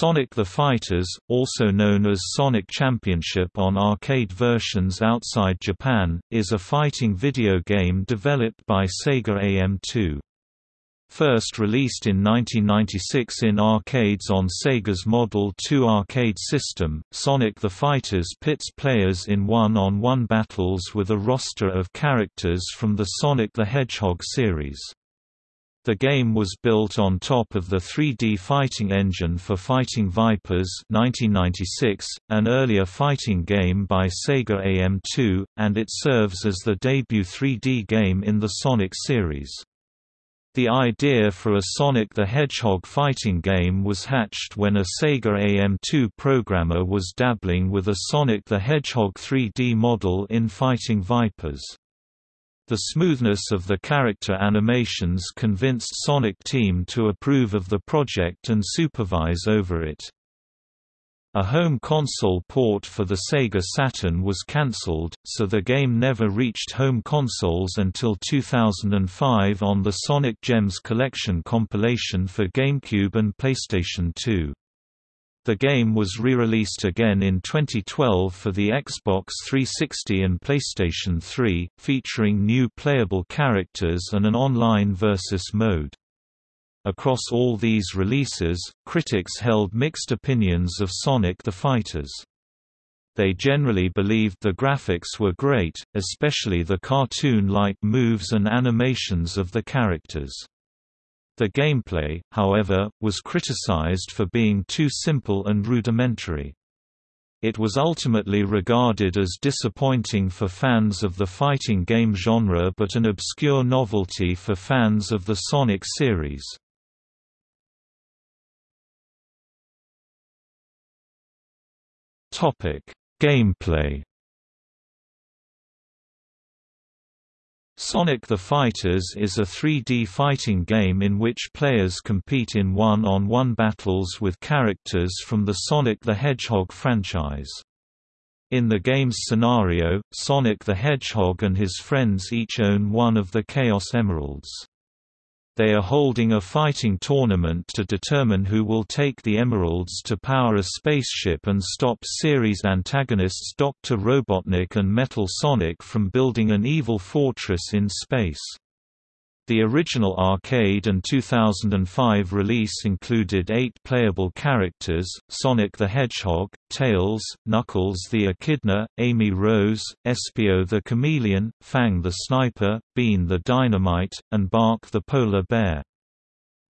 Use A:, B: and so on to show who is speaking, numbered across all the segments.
A: Sonic the Fighters, also known as Sonic Championship on arcade versions outside Japan, is a fighting video game developed by Sega AM2. First released in 1996 in arcades on Sega's Model 2 arcade system, Sonic the Fighters pits players in one-on-one -on -one battles with a roster of characters from the Sonic the Hedgehog series. The game was built on top of the 3D fighting engine for Fighting Vipers 1996, an earlier fighting game by Sega AM2, and it serves as the debut 3D game in the Sonic series. The idea for a Sonic the Hedgehog fighting game was hatched when a Sega AM2 programmer was dabbling with a Sonic the Hedgehog 3D model in Fighting Vipers. The smoothness of the character animations convinced Sonic Team to approve of the project and supervise over it. A home console port for the Sega Saturn was cancelled, so the game never reached home consoles until 2005 on the Sonic Gems Collection compilation for GameCube and PlayStation 2. The game was re-released again in 2012 for the Xbox 360 and PlayStation 3, featuring new playable characters and an online versus mode. Across all these releases, critics held mixed opinions of Sonic the Fighters. They generally believed the graphics were great, especially the cartoon-like moves and animations of the characters. The gameplay, however, was criticized for being too simple and rudimentary. It was ultimately regarded as disappointing for fans of the fighting game genre but an obscure novelty for fans of the Sonic series. Gameplay Sonic the Fighters is a 3D fighting game in which players compete in one-on-one -on -one battles with characters from the Sonic the Hedgehog franchise. In the game's scenario, Sonic the Hedgehog and his friends each own one of the Chaos Emeralds. They are holding a fighting tournament to determine who will take the emeralds to power a spaceship and stop series antagonists Dr. Robotnik and Metal Sonic from building an evil fortress in space. The original arcade and 2005 release included eight playable characters, Sonic the Hedgehog, Tails, Knuckles the Echidna, Amy Rose, Espio the Chameleon, Fang the Sniper, Bean the Dynamite, and Bark the Polar Bear.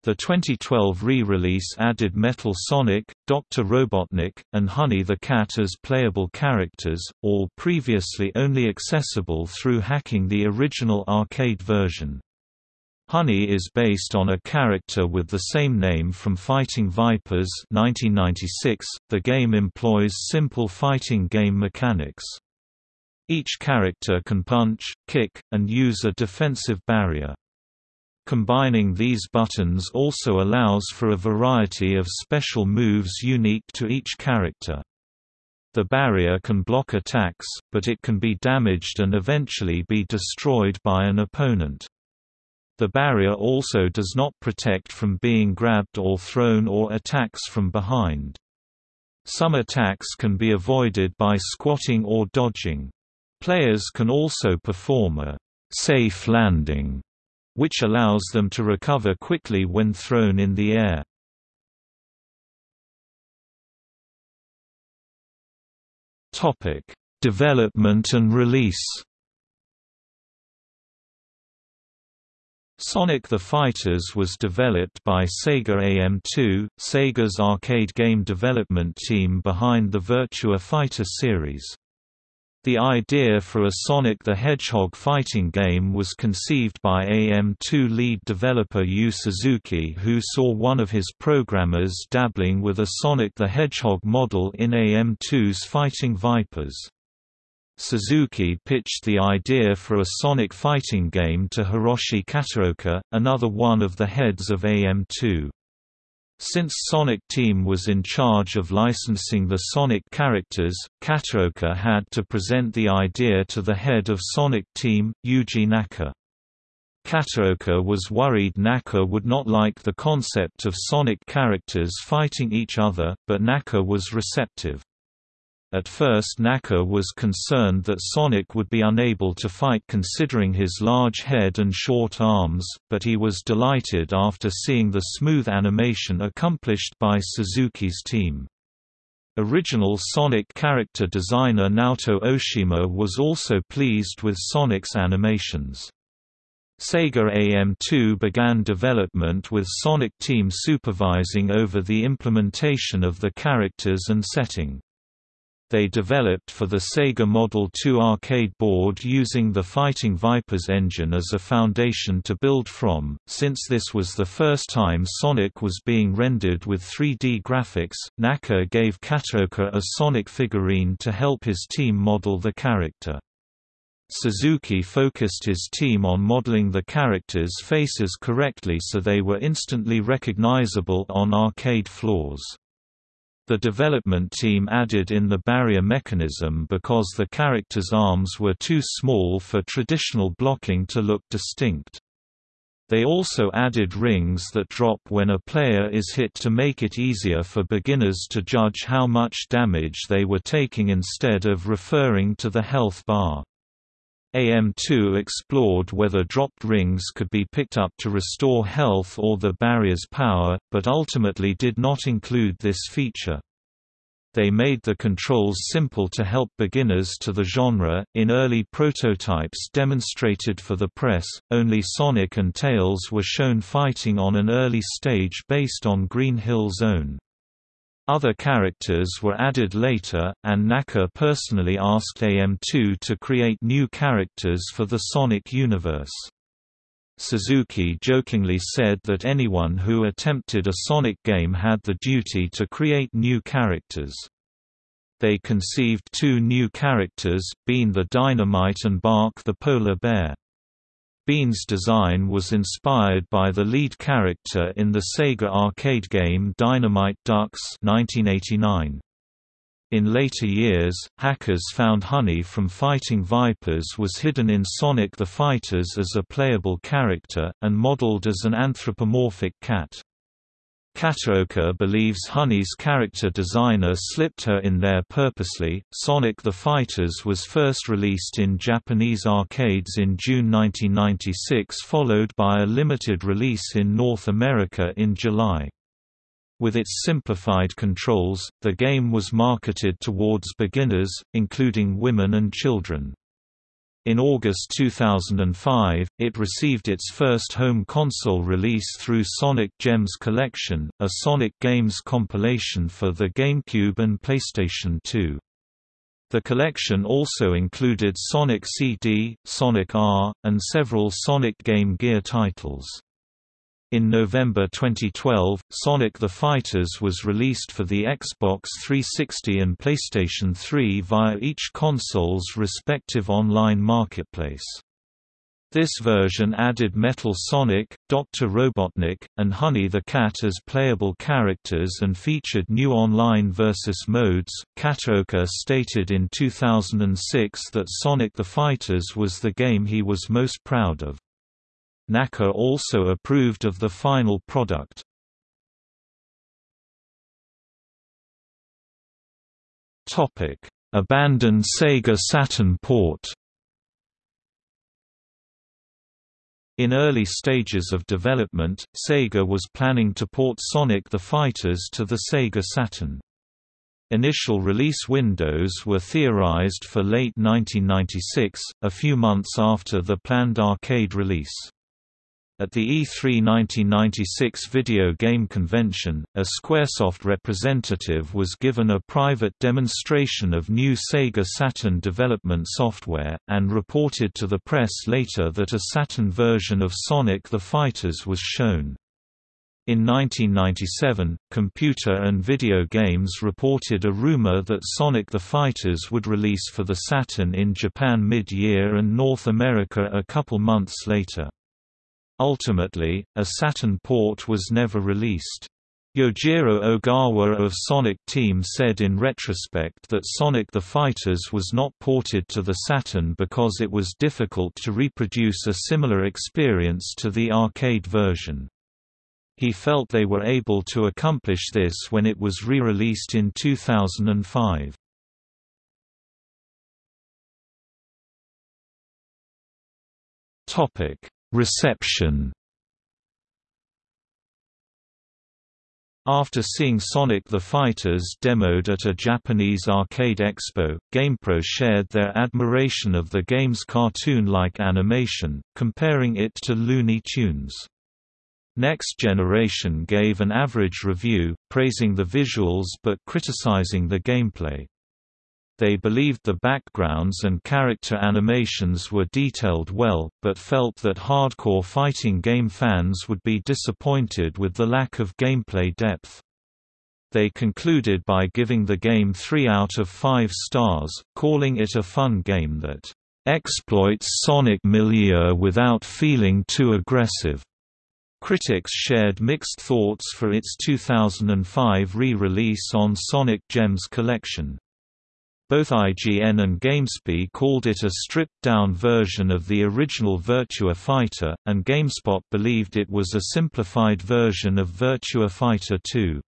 A: The 2012 re-release added Metal Sonic, Dr. Robotnik, and Honey the Cat as playable characters, all previously only accessible through hacking the original arcade version. Honey is based on a character with the same name from Fighting Vipers 1996. .The game employs simple fighting game mechanics. Each character can punch, kick, and use a defensive barrier. Combining these buttons also allows for a variety of special moves unique to each character. The barrier can block attacks, but it can be damaged and eventually be destroyed by an opponent. The barrier also does not protect from being grabbed or thrown or attacks from behind. Some attacks can be avoided by squatting or dodging. Players can also perform a safe landing, which allows them to recover quickly when thrown in the air. Topic: Development and release. Sonic the Fighters was developed by Sega AM2, Sega's arcade game development team behind the Virtua Fighter series. The idea for a Sonic the Hedgehog fighting game was conceived by AM2 lead developer Yu Suzuki who saw one of his programmers dabbling with a Sonic the Hedgehog model in AM2's Fighting Vipers. Suzuki pitched the idea for a Sonic fighting game to Hiroshi Kataoka, another one of the heads of AM2. Since Sonic Team was in charge of licensing the Sonic characters, Kataoka had to present the idea to the head of Sonic Team, Yuji Naka. Kataoka was worried Naka would not like the concept of Sonic characters fighting each other, but Naka was receptive. At first Naka was concerned that Sonic would be unable to fight considering his large head and short arms, but he was delighted after seeing the smooth animation accomplished by Suzuki's team. Original Sonic character designer Naoto Oshima was also pleased with Sonic's animations. Sega AM2 began development with Sonic Team supervising over the implementation of the characters and setting. They developed for the Sega Model 2 arcade board using the Fighting Vipers engine as a foundation to build from. Since this was the first time Sonic was being rendered with 3D graphics, Naka gave Kataoka a Sonic figurine to help his team model the character. Suzuki focused his team on modeling the characters' faces correctly so they were instantly recognizable on arcade floors. The development team added in the barrier mechanism because the character's arms were too small for traditional blocking to look distinct. They also added rings that drop when a player is hit to make it easier for beginners to judge how much damage they were taking instead of referring to the health bar. AM2 explored whether dropped rings could be picked up to restore health or the barrier's power, but ultimately did not include this feature. They made the controls simple to help beginners to the genre. In early prototypes demonstrated for the press, only Sonic and Tails were shown fighting on an early stage based on Green Hill Zone. Other characters were added later, and Naka personally asked AM2 to create new characters for the Sonic universe. Suzuki jokingly said that anyone who attempted a Sonic game had the duty to create new characters. They conceived two new characters, Bean the Dynamite and Bark the Polar Bear. Bean's design was inspired by the lead character in the Sega arcade game Dynamite Ducks 1989. In later years, hackers found Honey from Fighting Vipers was hidden in Sonic the Fighters as a playable character, and modeled as an anthropomorphic cat. Kataoka believes Honey's character designer slipped her in there purposely. Sonic the Fighters was first released in Japanese arcades in June 1996, followed by a limited release in North America in July. With its simplified controls, the game was marketed towards beginners, including women and children. In August 2005, it received its first home console release through Sonic Gems Collection, a Sonic Games compilation for the GameCube and PlayStation 2. The collection also included Sonic CD, Sonic R, and several Sonic Game Gear titles. In November 2012, Sonic the Fighters was released for the Xbox 360 and PlayStation 3 via each console's respective online marketplace. This version added Metal Sonic, Dr. Robotnik, and Honey the Cat as playable characters and featured new online versus modes. Kataoka stated in 2006 that Sonic the Fighters was the game he was most proud of. Naka also approved of the final product. Abandoned Sega Saturn port. In early stages of development, Sega was planning to port Sonic the Fighters to the Sega Saturn. Initial release windows were theorized for late 1996, a few months after the planned arcade release. At the E3 1996 video game convention, a Squaresoft representative was given a private demonstration of new Sega Saturn development software, and reported to the press later that a Saturn version of Sonic the Fighters was shown. In 1997, Computer and Video Games reported a rumor that Sonic the Fighters would release for the Saturn in Japan mid-year and North America a couple months later. Ultimately, a Saturn port was never released. Yojiro Ogawa of Sonic Team said in retrospect that Sonic the Fighters was not ported to the Saturn because it was difficult to reproduce a similar experience to the arcade version. He felt they were able to accomplish this when it was re-released in 2005. Reception After seeing Sonic the Fighters demoed at a Japanese arcade expo, GamePro shared their admiration of the game's cartoon-like animation, comparing it to Looney Tunes. Next Generation gave an average review, praising the visuals but criticizing the gameplay. They believed the backgrounds and character animations were detailed well, but felt that hardcore fighting game fans would be disappointed with the lack of gameplay depth. They concluded by giving the game 3 out of 5 stars, calling it a fun game that exploits Sonic milieu without feeling too aggressive. Critics shared mixed thoughts for its 2005 re-release on Sonic Gems Collection. Both IGN and GameSpy called it a stripped-down version of the original Virtua Fighter, and GameSpot believed it was a simplified version of Virtua Fighter 2.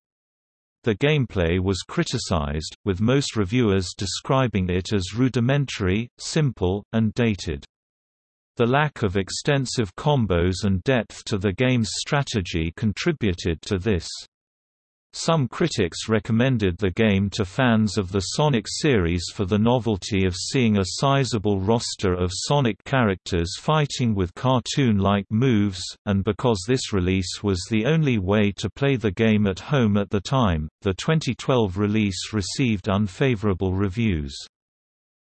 A: The gameplay was criticized, with most reviewers describing it as rudimentary, simple, and dated. The lack of extensive combos and depth to the game's strategy contributed to this. Some critics recommended the game to fans of the Sonic series for the novelty of seeing a sizable roster of Sonic characters fighting with cartoon-like moves, and because this release was the only way to play the game at home at the time. The 2012 release received unfavorable reviews.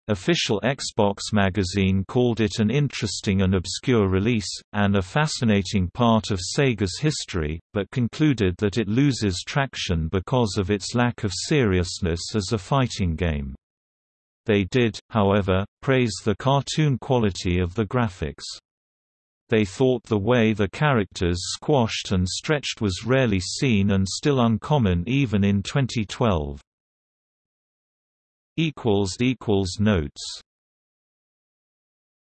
A: Official Xbox magazine called it an interesting and obscure release, and a fascinating part of Sega's history, but concluded that it loses traction because of its lack of seriousness as a fighting game. They did, however, praise the cartoon quality of the graphics. They thought the way the characters squashed and stretched was rarely seen and still uncommon even in 2012 equals equals notes